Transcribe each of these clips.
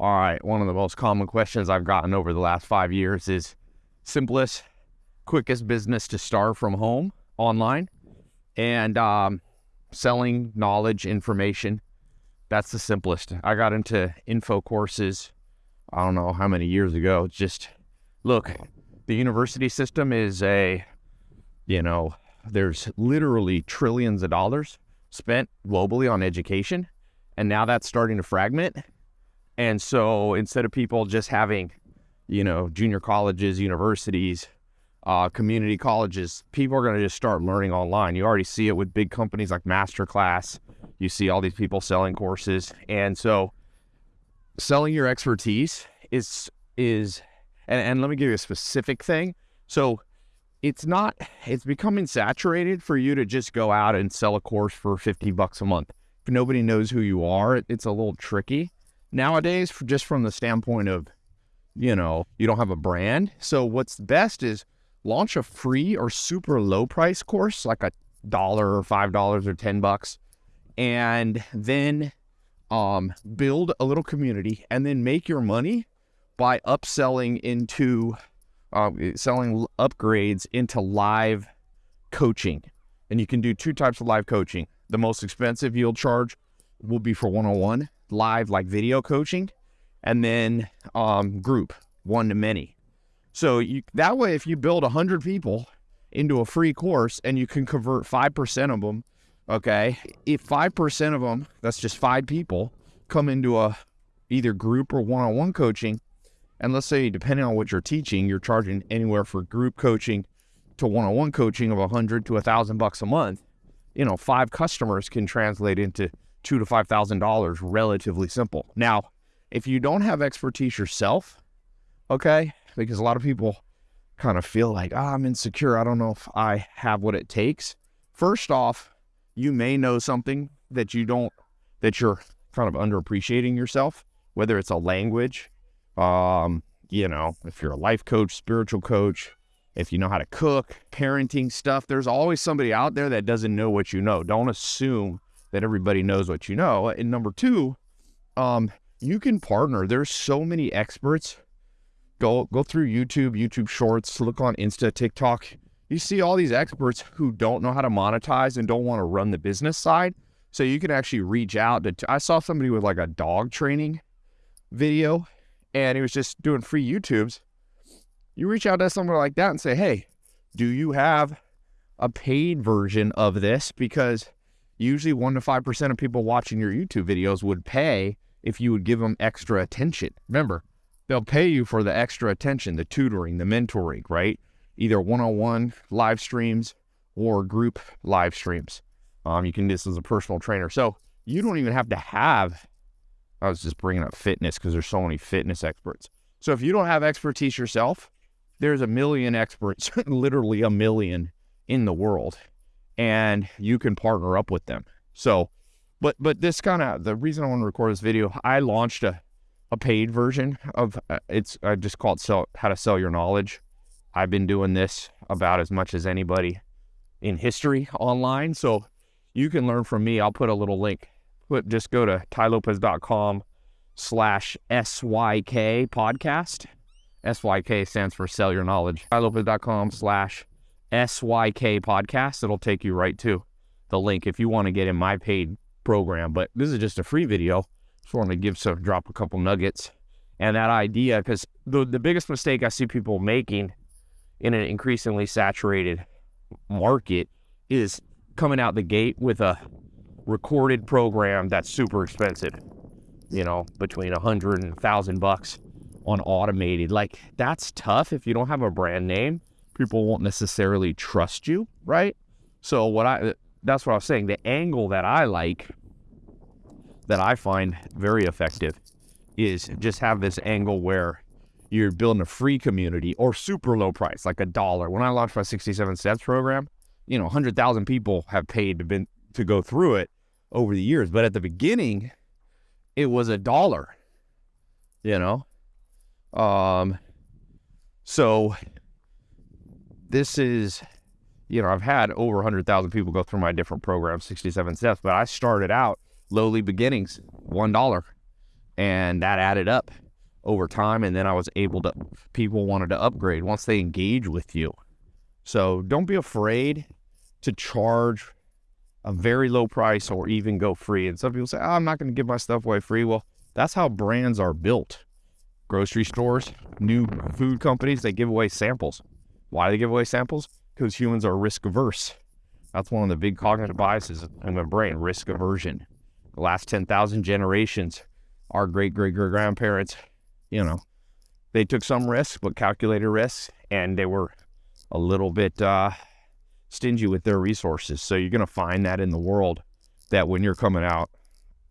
All right, one of the most common questions I've gotten over the last five years is simplest, quickest business to start from home online and um, selling knowledge, information. That's the simplest. I got into info courses, I don't know how many years ago. Just look, the university system is a, you know, there's literally trillions of dollars spent globally on education. And now that's starting to fragment and so instead of people just having, you know, junior colleges, universities, uh, community colleges, people are going to just start learning online. You already see it with big companies like Masterclass. You see all these people selling courses. And so selling your expertise is, is, and, and let me give you a specific thing. So it's not, it's becoming saturated for you to just go out and sell a course for 50 bucks a month. If nobody knows who you are, it's a little tricky nowadays, just from the standpoint of, you know, you don't have a brand. So what's best is launch a free or super low price course, like a dollar or five dollars or ten bucks, and then um, build a little community, and then make your money by upselling into uh, selling upgrades into live coaching. And you can do two types of live coaching. The most expensive you'll charge will be for one on one live like video coaching and then um, group one to many. So you, that way, if you build 100 people into a free course and you can convert 5% of them, okay, if 5% of them, that's just five people, come into a either group or one-on-one coaching, and let's say depending on what you're teaching, you're charging anywhere for group coaching to one-on-one coaching of 100 to a thousand bucks a month, you know, five customers can translate into two to five thousand dollars relatively simple. Now if you don't have expertise yourself okay because a lot of people kind of feel like oh, i'm insecure. I don't know if i have what it takes. First off you may know something that you don't that you're kind of underappreciating yourself whether it's a language um you know if you're a life coach spiritual coach if you know how to cook parenting stuff. There's always somebody out there that doesn't know what you know. Don't assume that everybody knows what you know. And number two, um, you can partner. There's so many experts. Go go through YouTube, YouTube Shorts, look on Insta, TikTok. You see all these experts who don't know how to monetize and don't want to run the business side. So you can actually reach out to. I saw somebody with like a dog training video, and he was just doing free YouTubes. You reach out to someone like that and say, "Hey, do you have a paid version of this?" Because usually 1 to 5% of people watching your YouTube videos would pay if you would give them extra attention. Remember, they'll pay you for the extra attention, the tutoring, the mentoring, right? Either one-on-one live streams or group live streams. Um, you can do this as a personal trainer. So you don't even have to have, I was just bringing up fitness because there's so many fitness experts. So if you don't have expertise yourself, there's a million experts, literally a million in the world and you can partner up with them. So, but but this kind of the reason I want to record this video, I launched a a paid version of uh, it's I just called sell how to sell your knowledge. I've been doing this about as much as anybody in history online, so you can learn from me. I'll put a little link. Put just go to tailopez.com slash SYK podcast. SYK stands for sell your knowledge. tailopez.com slash SYK podcast. It'll take you right to the link if you want to get in my paid program. But this is just a free video. Just want to give some drop a couple nuggets and that idea because the the biggest mistake I see people making in an increasingly saturated market is coming out the gate with a recorded program that's super expensive. You know, between a hundred and a thousand bucks on automated. Like that's tough if you don't have a brand name people won't necessarily trust you, right? So what I that's what I was saying. The angle that I like, that I find very effective, is just have this angle where you're building a free community or super low price, like a dollar. When I launched my 67 steps program, you know, 100,000 people have paid to been to go through it over the years. But at the beginning, it was a dollar, you know? Um, so this is, you know, I've had over 100,000 people go through my different programs, 67 steps, but I started out lowly beginnings, $1. And that added up over time. And then I was able to, people wanted to upgrade once they engage with you. So don't be afraid to charge a very low price or even go free. And some people say, oh, I'm not going to give my stuff away free. Well, that's how brands are built. Grocery stores, new food companies, they give away samples. Why do they give away samples? Because humans are risk averse. That's one of the big cognitive biases in the brain, risk aversion. The last 10,000 generations, our great great great grandparents, you know, they took some risks, but calculated risks, and they were a little bit uh, stingy with their resources. So you're going to find that in the world that when you're coming out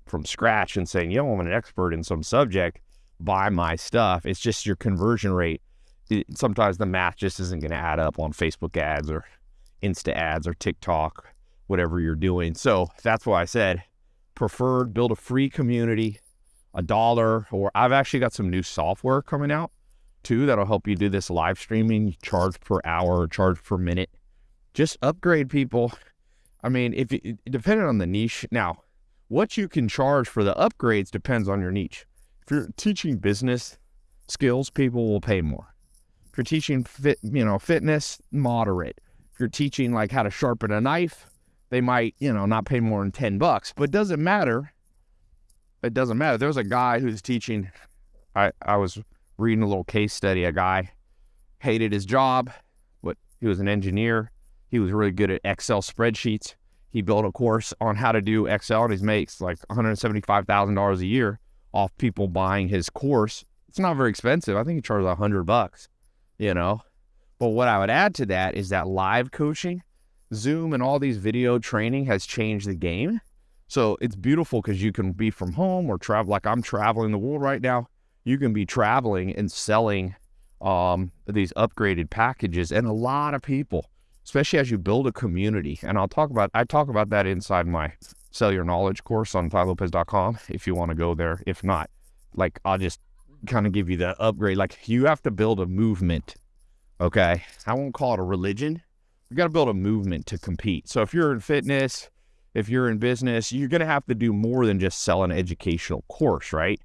from scratch and saying, yo, I'm an expert in some subject, buy my stuff, it's just your conversion rate. It, sometimes the math just isn't going to add up on Facebook ads or Insta ads or TikTok, whatever you're doing. So that's why I said preferred build a free community, a dollar, or I've actually got some new software coming out too that'll help you do this live streaming, charge per hour, charge per minute. Just upgrade people. I mean, if it, depending on the niche. Now, what you can charge for the upgrades depends on your niche. If you're teaching business skills, people will pay more. If you're teaching fit, you know, fitness, moderate. If you're teaching like how to sharpen a knife, they might, you know, not pay more than 10 bucks, but it doesn't matter. It doesn't matter. There's a guy who's teaching, I, I was reading a little case study. A guy hated his job, but he was an engineer. He was really good at Excel spreadsheets. He built a course on how to do Excel and he makes like $175,000 a year off people buying his course. It's not very expensive. I think he charges a hundred bucks, you know. But what I would add to that is that live coaching, Zoom and all these video training has changed the game. So it's beautiful because you can be from home or travel like I'm traveling the world right now. You can be traveling and selling um, these upgraded packages. And a lot of people, especially as you build a community, and I'll talk about I talk about that inside my Sell Your Knowledge course on TaiLopez.com if you want to go there. If not, like I'll just kind of give you the upgrade. Like you have to build a movement. Okay. I won't call it a religion. You got to build a movement to compete. So if you're in fitness, if you're in business, you're going to have to do more than just sell an educational course, right?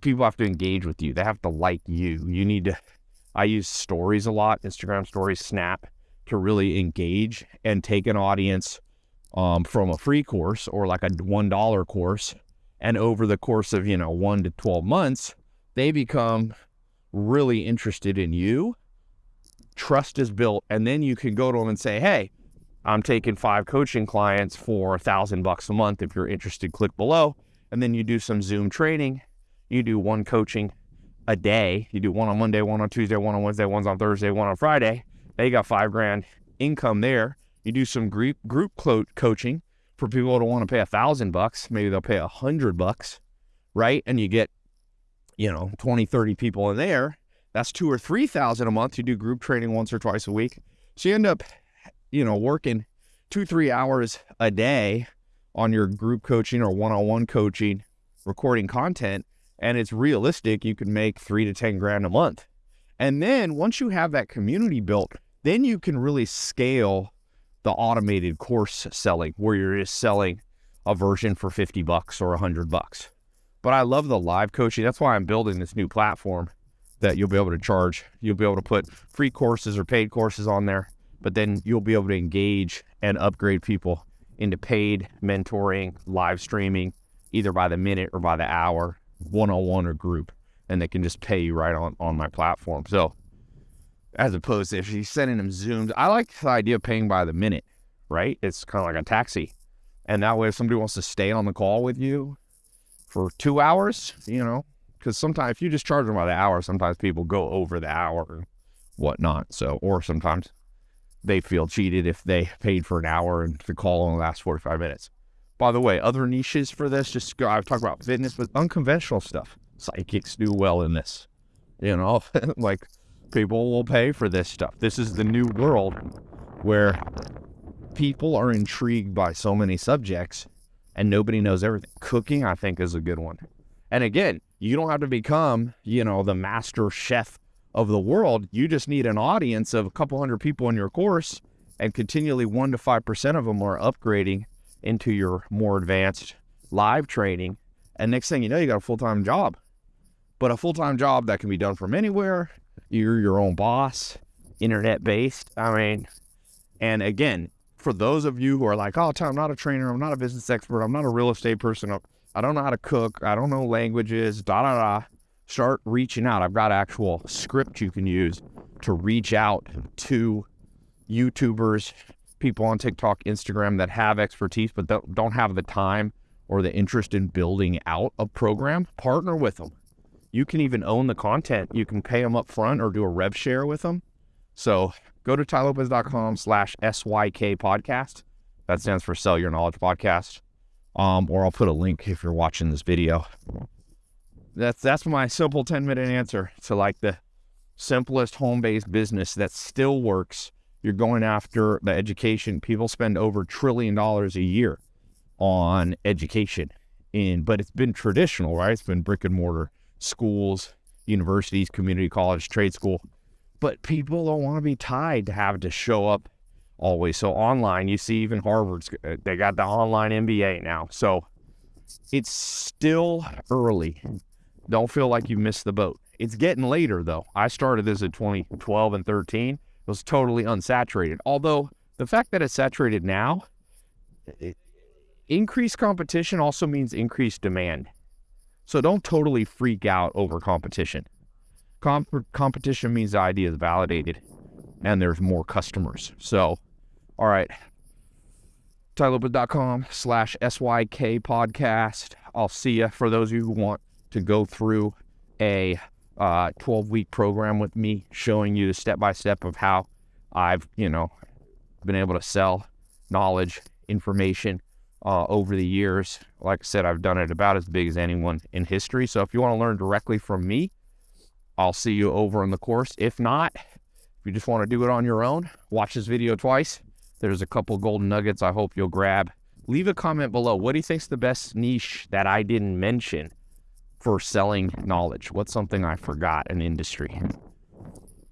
People have to engage with you. They have to like you. You need to, I use stories a lot, Instagram stories, Snap, to really engage and take an audience um, from a free course or like a $1 course. And over the course of, you know, one to 12 months, they become really interested in you. Trust is built. And then you can go to them and say, hey, I'm taking five coaching clients for a thousand bucks a month. If you're interested, click below. And then you do some Zoom training. You do one coaching a day. You do one on Monday, one on Tuesday, one on Wednesday, one's on Thursday, one on Friday. They got five grand income there. You do some group group coaching for people who want to pay a thousand bucks. Maybe they'll pay a hundred bucks, right? And you get, you know, 20, 30 people in there. That's two or three thousand a month. You do group training once or twice a week. So you end up, you know, working two, three hours a day on your group coaching or one-on-one coaching, recording content, and it's realistic. You can make three to ten grand a month. And then once you have that community built, then you can really scale the automated course selling where you're just selling a version for 50 bucks or 100 bucks. But I love the live coaching. That's why I'm building this new platform that you'll be able to charge. You'll be able to put free courses or paid courses on there, but then you'll be able to engage and upgrade people into paid mentoring, live streaming, either by the minute or by the hour, one on one or group. And they can just pay you right on, on my platform. So as opposed to if she's sending them zooms. I like the idea of paying by the minute, right? It's kind of like a taxi. And that way, if somebody wants to stay on the call with you for two hours, you know, because sometimes if you just charge them by the hour, sometimes people go over the hour and whatnot. So, or sometimes they feel cheated if they paid for an hour and the call only lasts 45 minutes. By the way, other niches for this, just go, I've talked about fitness, but unconventional stuff. Psychics do well in this, you know, like people will pay for this stuff. This is the new world where people are intrigued by so many subjects and nobody knows everything. Cooking, I think, is a good one. And again, you don't have to become, you know, the master chef of the world. You just need an audience of a couple hundred people in your course, and continually one to five percent of them are upgrading into your more advanced live training. And next thing you know, you got a full time job, but a full time job that can be done from anywhere. You're your own boss, internet based. I mean, and again, for those of you who are like, oh, I'm not a trainer, I'm not a business expert, I'm not a real estate person, I don't know how to cook, I don't know languages, da da da. Start reaching out. I've got actual script you can use to reach out to YouTubers, people on TikTok, Instagram that have expertise but don't have the time or the interest in building out a program. Partner with them. You can even own the content. You can pay them up front or do a rev share with them. So go to tailopez.com slash SYK podcast. That stands for Sell Your Knowledge Podcast. Um, or I'll put a link if you're watching this video. That's that's my simple 10 minute answer to like the simplest home based business that still works. You're going after the education. People spend over trillion dollars a year on education. In but it's been traditional, right? It's been brick and mortar schools, universities, community college, trade school but people don't want to be tied to have to show up always. So online, you see even Harvard's uh, they got the online MBA now. So it's still early. Don't feel like you missed the boat. It's getting later though. I started this in 2012 and 13. It was totally unsaturated. Although the fact that it's saturated now, it, increased competition also means increased demand. So don't totally freak out over competition. Comp- competition means the idea is validated and there's more customers. So, all right. TaiLopez.com slash SYK podcast. I'll see you for those of you who want to go through a uh, 12 week program with me showing you the step by step of how I've, you know, been able to sell knowledge, information uh, over the years. Like I said, I've done it about as big as anyone in history. So if you want to learn directly from me, I'll see you over in the course. If not, if you just want to do it on your own, watch this video twice. There's a couple golden nuggets I hope you'll grab. Leave a comment below. What do you think's the best niche that I didn't mention for selling knowledge? What's something I forgot in industry?